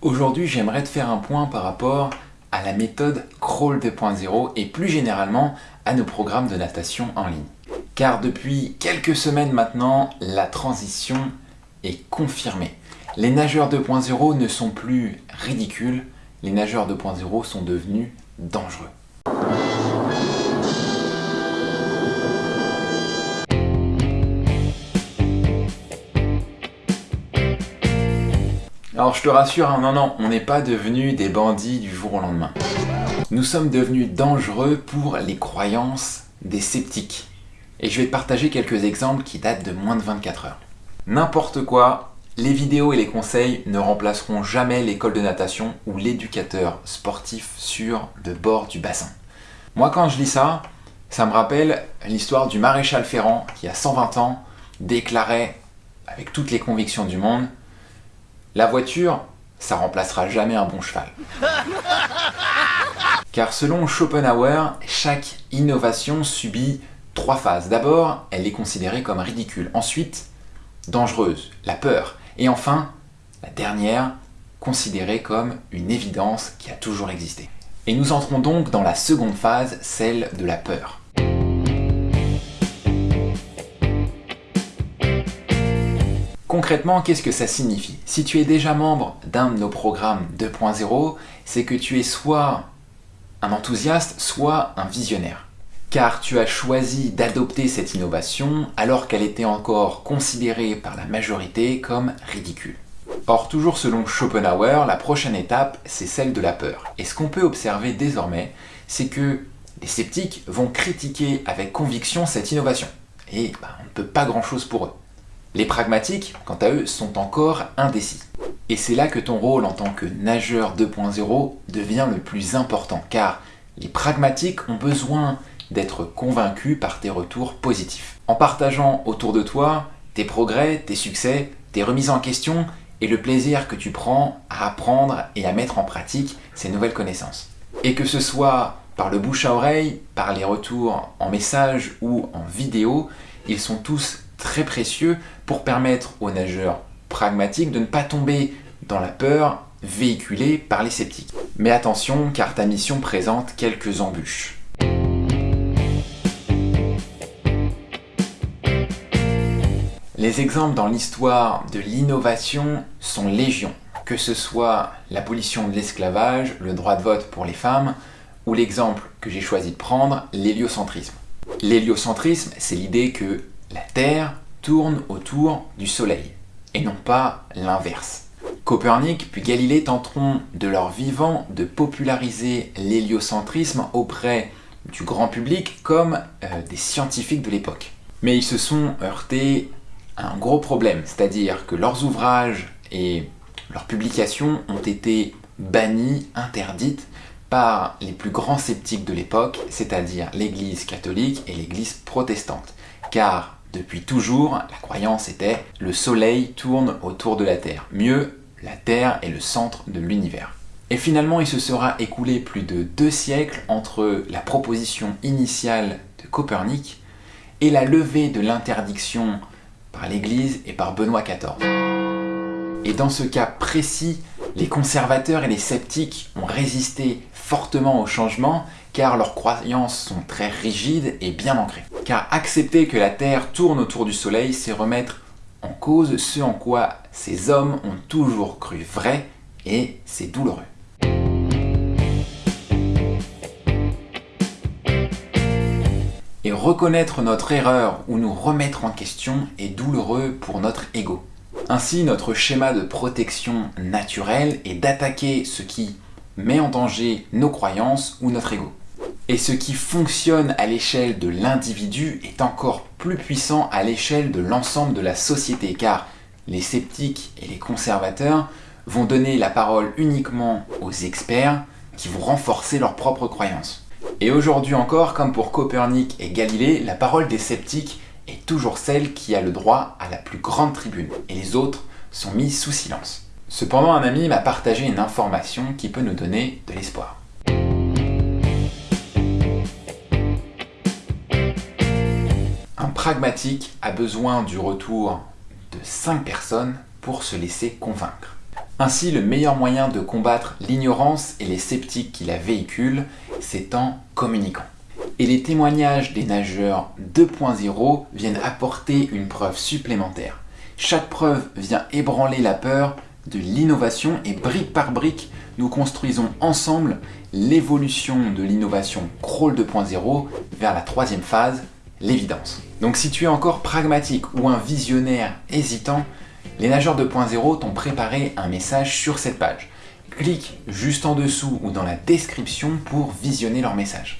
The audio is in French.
Aujourd'hui, j'aimerais te faire un point par rapport à la méthode Crawl 2.0 et plus généralement à nos programmes de natation en ligne. Car depuis quelques semaines maintenant, la transition est confirmée. Les nageurs 2.0 ne sont plus ridicules, les nageurs 2.0 sont devenus dangereux. Alors je te rassure, hein, non, non, on n'est pas devenus des bandits du jour au lendemain. Nous sommes devenus dangereux pour les croyances des sceptiques. Et je vais te partager quelques exemples qui datent de moins de 24 heures. N'importe quoi, les vidéos et les conseils ne remplaceront jamais l'école de natation ou l'éducateur sportif sur le bord du bassin. Moi quand je lis ça, ça me rappelle l'histoire du maréchal Ferrand qui à 120 ans déclarait avec toutes les convictions du monde la voiture, ça remplacera jamais un bon cheval. Car selon Schopenhauer, chaque innovation subit trois phases. D'abord, elle est considérée comme ridicule. Ensuite, dangereuse, la peur. Et enfin, la dernière, considérée comme une évidence qui a toujours existé. Et nous entrons donc dans la seconde phase, celle de la peur. Concrètement, qu'est-ce que ça signifie? Si tu es déjà membre d'un de nos programmes 2.0, c'est que tu es soit un enthousiaste, soit un visionnaire. Car tu as choisi d'adopter cette innovation alors qu'elle était encore considérée par la majorité comme ridicule. Or, toujours selon Schopenhauer, la prochaine étape, c'est celle de la peur. Et ce qu'on peut observer désormais, c'est que les sceptiques vont critiquer avec conviction cette innovation. Et bah, on ne peut pas grand-chose pour eux. Les pragmatiques, quant à eux, sont encore indécis. Et c'est là que ton rôle en tant que nageur 2.0 devient le plus important, car les pragmatiques ont besoin d'être convaincus par tes retours positifs. En partageant autour de toi tes progrès, tes succès, tes remises en question et le plaisir que tu prends à apprendre et à mettre en pratique ces nouvelles connaissances. Et que ce soit par le bouche à oreille, par les retours en message ou en vidéo, ils sont tous très précieux pour permettre aux nageurs pragmatiques de ne pas tomber dans la peur véhiculée par les sceptiques. Mais attention, car ta mission présente quelques embûches. Les exemples dans l'histoire de l'innovation sont légion, que ce soit l'abolition de l'esclavage, le droit de vote pour les femmes, ou l'exemple que j'ai choisi de prendre, l'héliocentrisme. L'héliocentrisme, c'est l'idée que la Terre tourne autour du Soleil, et non pas l'inverse. Copernic puis Galilée tenteront de leur vivant de populariser l'héliocentrisme auprès du grand public comme euh, des scientifiques de l'époque. Mais ils se sont heurtés à un gros problème, c'est-à-dire que leurs ouvrages et leurs publications ont été bannis, interdites par les plus grands sceptiques de l'époque, c'est-à-dire l'Église catholique et l'Église protestante. Car depuis toujours, la croyance était « le soleil tourne autour de la Terre ». Mieux, la Terre est le centre de l'univers. Et finalement, il se sera écoulé plus de deux siècles entre la proposition initiale de Copernic et la levée de l'interdiction par l'Église et par Benoît XIV. Et dans ce cas précis, les conservateurs et les sceptiques ont résisté fortement au changement car leurs croyances sont très rigides et bien ancrées. Car accepter que la Terre tourne autour du Soleil, c'est remettre en cause ce en quoi ces hommes ont toujours cru vrai et c'est douloureux. Et reconnaître notre erreur ou nous remettre en question est douloureux pour notre ego. Ainsi, notre schéma de protection naturelle est d'attaquer ce qui met en danger nos croyances ou notre ego. Et ce qui fonctionne à l'échelle de l'individu est encore plus puissant à l'échelle de l'ensemble de la société, car les sceptiques et les conservateurs vont donner la parole uniquement aux experts qui vont renforcer leurs propres croyances. Et aujourd'hui encore, comme pour Copernic et Galilée, la parole des sceptiques est toujours celle qui a le droit à la plus grande tribune, et les autres sont mis sous silence. Cependant, un ami m'a partagé une information qui peut nous donner de l'espoir. Pragmatique a besoin du retour de 5 personnes pour se laisser convaincre. Ainsi, le meilleur moyen de combattre l'ignorance et les sceptiques qui la véhiculent, c'est en communiquant. Et les témoignages des nageurs 2.0 viennent apporter une preuve supplémentaire. Chaque preuve vient ébranler la peur de l'innovation et brique par brique, nous construisons ensemble l'évolution de l'innovation Crawl 2.0 vers la troisième phase, l'évidence. Donc si tu es encore pragmatique ou un visionnaire hésitant, les nageurs 2.0 t'ont préparé un message sur cette page. Clique juste en dessous ou dans la description pour visionner leur message.